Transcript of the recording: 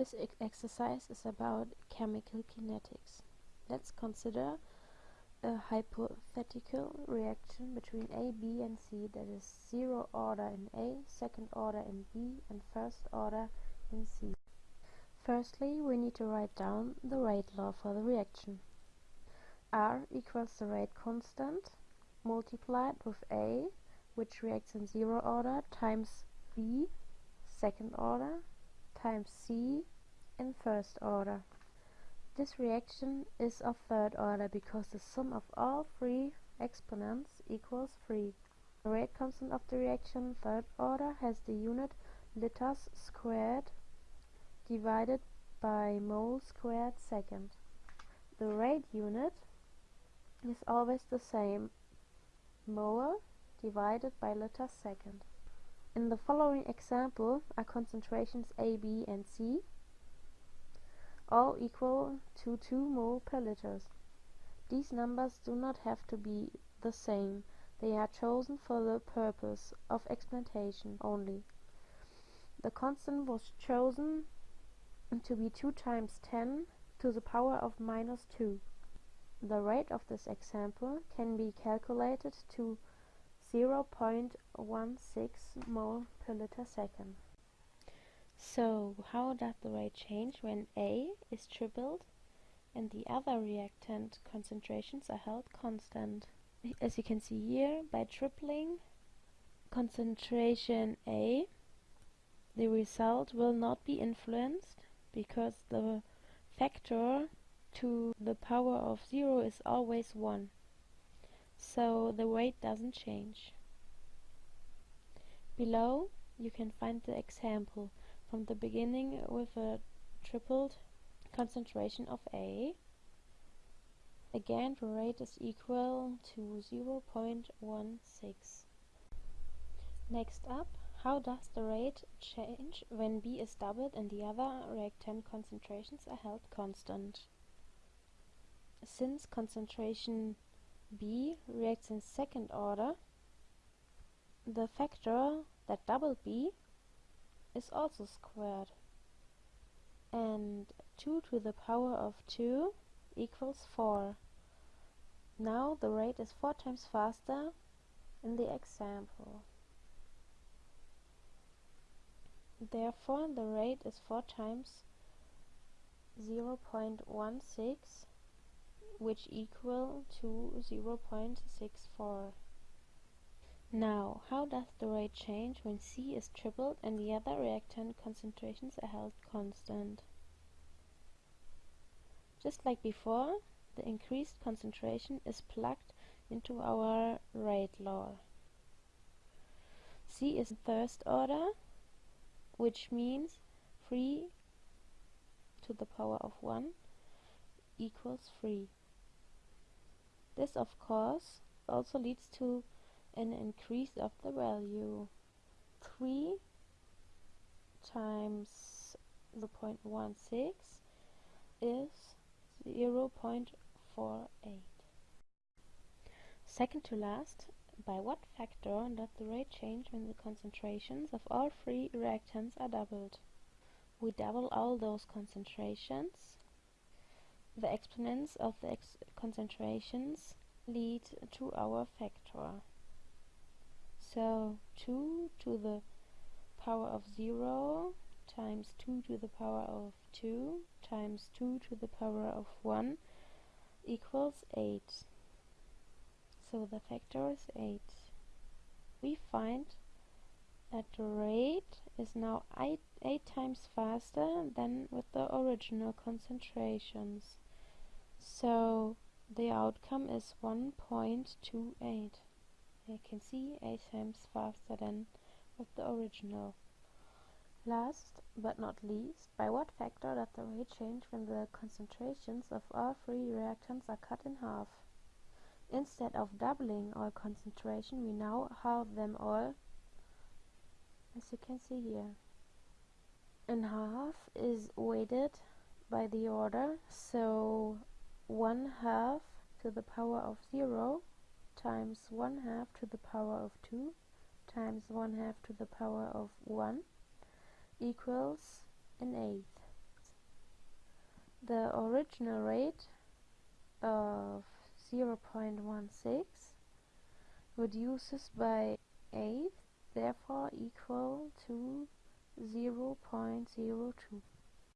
This ex exercise is about chemical kinetics. Let's consider a hypothetical reaction between A, B and C that is zero order in A, second order in B and first order in C. Firstly, we need to write down the rate law for the reaction. R equals the rate constant multiplied with A, which reacts in zero order, times B, second order, times C in first order. This reaction is of third order because the sum of all three exponents equals 3. The rate constant of the reaction third order has the unit liters squared divided by mole squared second. The rate unit is always the same, mole divided by liters second. In the following example are concentrations A, B and C all equal to 2 mole per liters. These numbers do not have to be the same, they are chosen for the purpose of explantation only. The constant was chosen to be 2 times 10 to the power of minus 2. The rate of this example can be calculated to 0.16 mole per liter second. So how does the rate change when A is tripled and the other reactant concentrations are held constant? As you can see here, by tripling concentration A, the result will not be influenced because the factor to the power of 0 is always 1. So the rate doesn't change. Below you can find the example from the beginning with a tripled concentration of A. Again, the rate is equal to 0.16. Next up, how does the rate change when B is doubled and the other reactant concentrations are held constant? Since concentration B reacts in second order, the factor that double B is also squared. And 2 to the power of 2 equals 4. Now the rate is 4 times faster in the example. Therefore the rate is 4 times 0.16 which equal to 0.64. Now, how does the rate change when C is tripled and the other reactant concentrations are held constant? Just like before, the increased concentration is plugged into our rate law. C is first order, which means 3 to the power of 1 equals 3. This, of course, also leads to an increase of the value. 3 times the 0.16 is 0.48 second to last by what factor does the rate change when the concentrations of all three reactants are doubled? We double all those concentrations the exponents of the ex concentrations lead to our factor so 2 to the power of 0 times 2 to the power of 2 times 2 to the power of 1 equals 8. So the factor is 8. We find that rate is now 8, 8 times faster than with the original concentrations. So the outcome is 1.28 you can see 8 times faster than with the original. Last but not least, by what factor does the rate change when the concentrations of all three reactants are cut in half? Instead of doubling all concentration, we now halve them all, as you can see here. And half is weighted by the order, so 1 half to the power of 0 times 1 half to the power of 2 times 1 half to the power of 1 equals an eighth the original rate of 0.16 reduces by 8 therefore equal to 0.02